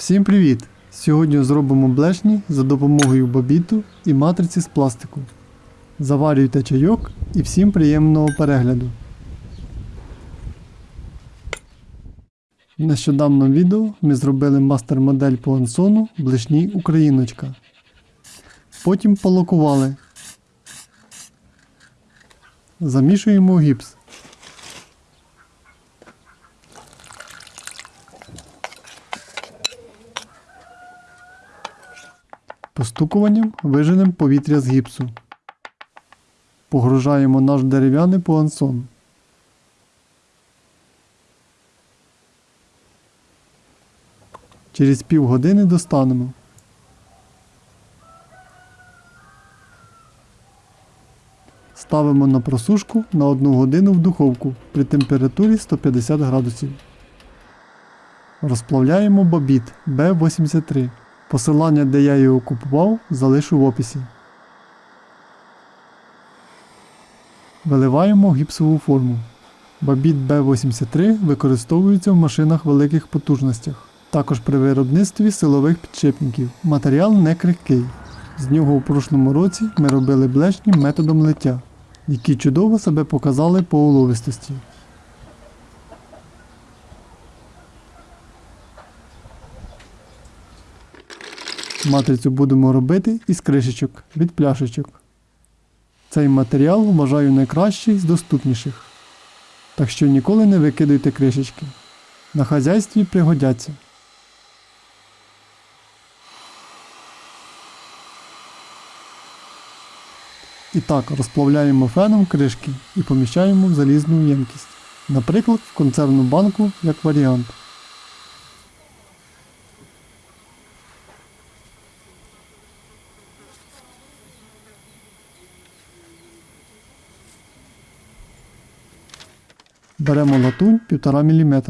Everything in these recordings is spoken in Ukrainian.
Всім привіт! Сьогодні зробимо блешні за допомогою бобіту і матриці з пластику. Заварюйте чайок і всім приємного перегляду. В нещодавному відео ми зробили мастер-модель по ансону блешні Україночка. Потім полокували. Замішуємо гіпс. Постукуванням виженемо повітря з гіпсу. Погружаємо наш дерев'яний пуансон. Через півгодини достанемо. Ставимо на просушку на 1 годину в духовку при температурі 150 градусів. Розплавляємо бобіт B83. Посилання, де я його купував, залишу в описі. Виливаємо гіпсову форму. Бобіт B83 використовується в машинах великих потужностях. Також при виробництві силових підшипників. Матеріал не крихкий. З нього у прошлому році ми робили блешні методом лиття, які чудово себе показали по уловистості. Матрицю будемо робити із кришечок від пляшечок. Цей матеріал вважаю найкращий з доступніших. Так що ніколи не викидуйте кришечки. На хазяйстві пригодяться. І так розплавляємо феном кришки і поміщаємо в залізну ємкість. Наприклад, в консервну банку як варіант. Беремо латунь 1,5 мм.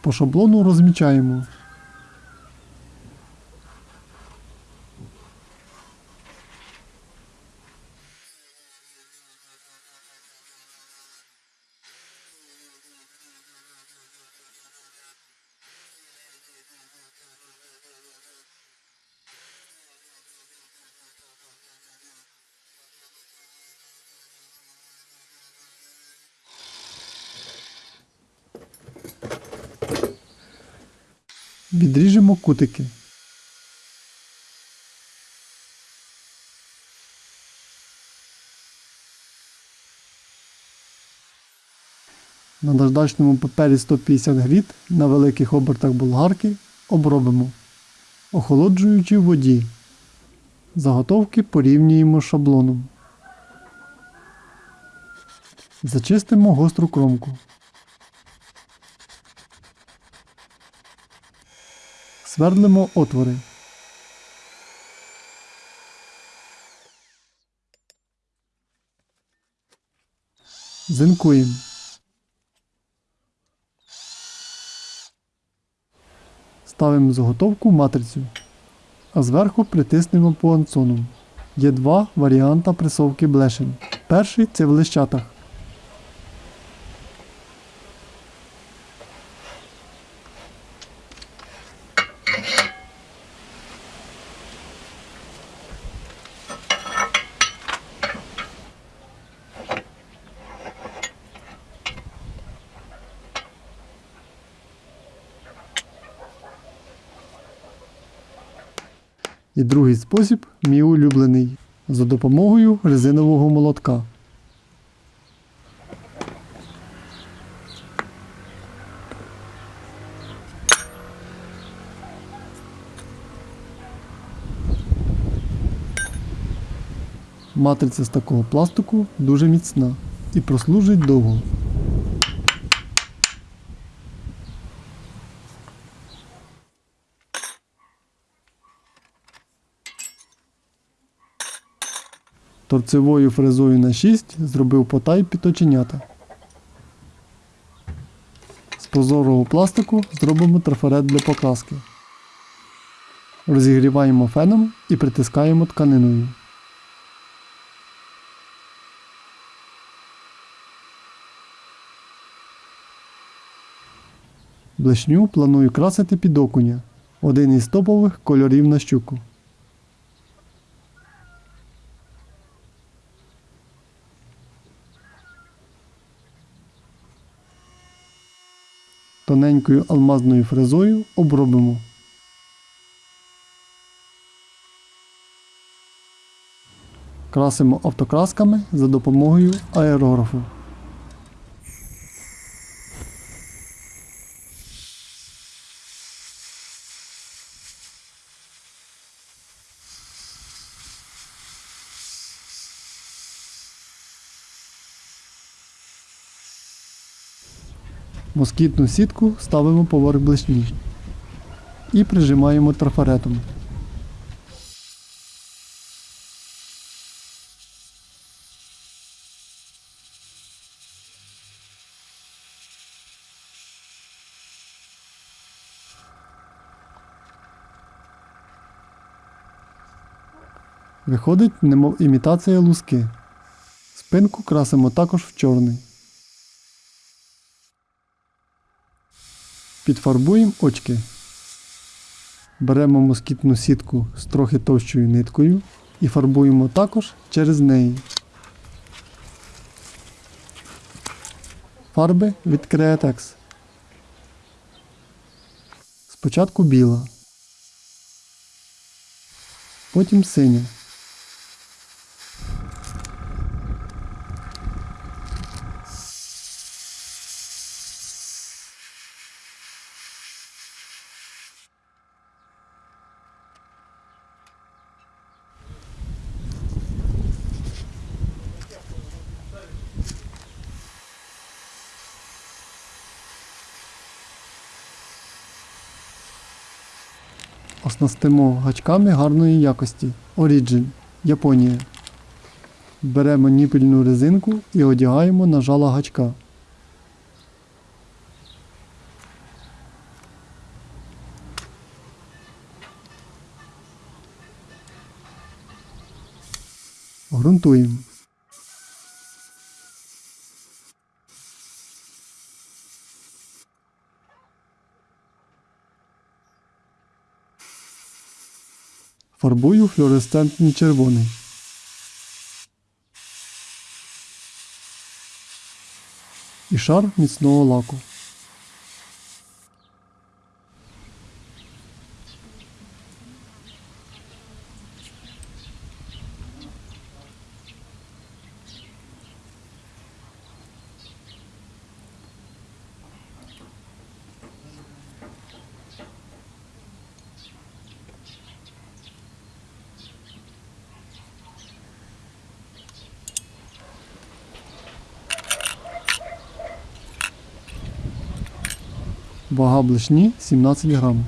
По шаблону розмічаємо. Відріжемо кутики. На наждачному папері 150 гріт на великих обертах болгарки обробимо, охолоджуючи в воді. Заготовки порівнюємо шаблоном. Зачистимо гостру кромку. Свердлимо отвори. Зинкуємо. Ставимо заготовку матрицю, а зверху притиснемо пуансоном. Є два варіанти пресовки блешень. Перший це в лищатах. І другий спосіб мій улюблений за допомогою резинового молотка. Матриця з такого пластику дуже міцна і прослужить довго. Торцевою фрезою на 6 зробив потай під оченята. З прозорого пластику зробимо трафарет для покраски. Розігріваємо феном і притискаємо тканиною. Блешню планую красити під окуня. Один із топових кольорів на щуку. Тоненькою алмазною фрезою обробимо. Красимо автокрасками за допомогою аерографу. Москітну сітку ставимо поверх блешні і прижимаємо трафаретом. Виходить, немов імітація луски. Спинку красимо також в чорний. Підфарбуємо очки. Беремо москітну сітку з трохи товщою ниткою і фарбуємо також через неї. Фарби від Createx. Спочатку біла. Потім синя. Оснастимо гачками гарної якості. Origin, Японія. Беремо ніпельну резинку і одягаємо на жало гачка. Грунтуємо. Фарбую флюоресцентний червоний. І шар міцного лаку. Вага блешні 17 грам.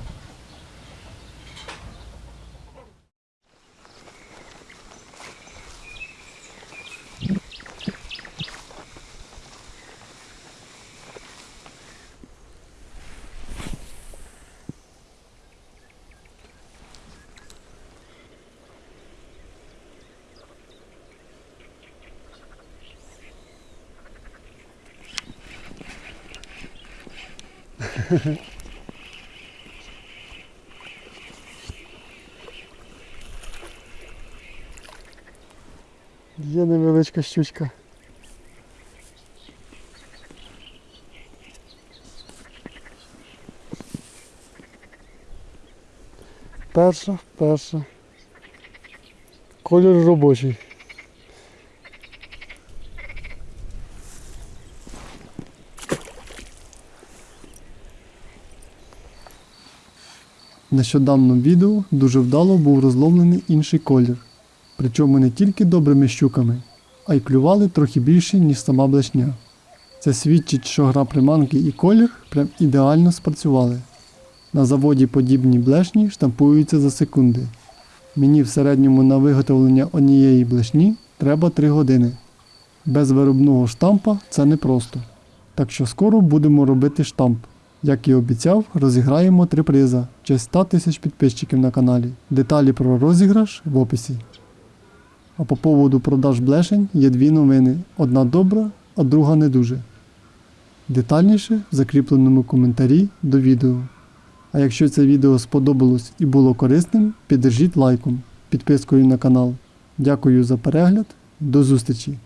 Є невеличка щучка. Перша, перша. Колір робочий. В нещодавному відео дуже вдало був розловлений інший колір. Причому не тільки добрими щуками, а й клювали трохи більше, ніж сама блешня. Це свідчить, що гра приманки і колір прям ідеально спрацювали. На заводі подібні блешні штампуються за секунди. Мені в середньому на виготовлення однієї блешні треба 3 години. Без виробного штампа це непросто. Так що скоро будемо робити штамп. Як і обіцяв, розіграємо три приза в честь 100 тисяч підписчиків на каналі. Деталі про розіграш в описі. А по поводу продаж блешень є дві новини: одна добра, а друга не дуже. Детальніше в закріпленому коментарі до відео. А якщо це відео сподобалось і було корисним, піддержіть лайком, підпискою на канал. Дякую за перегляд. До зустрічі!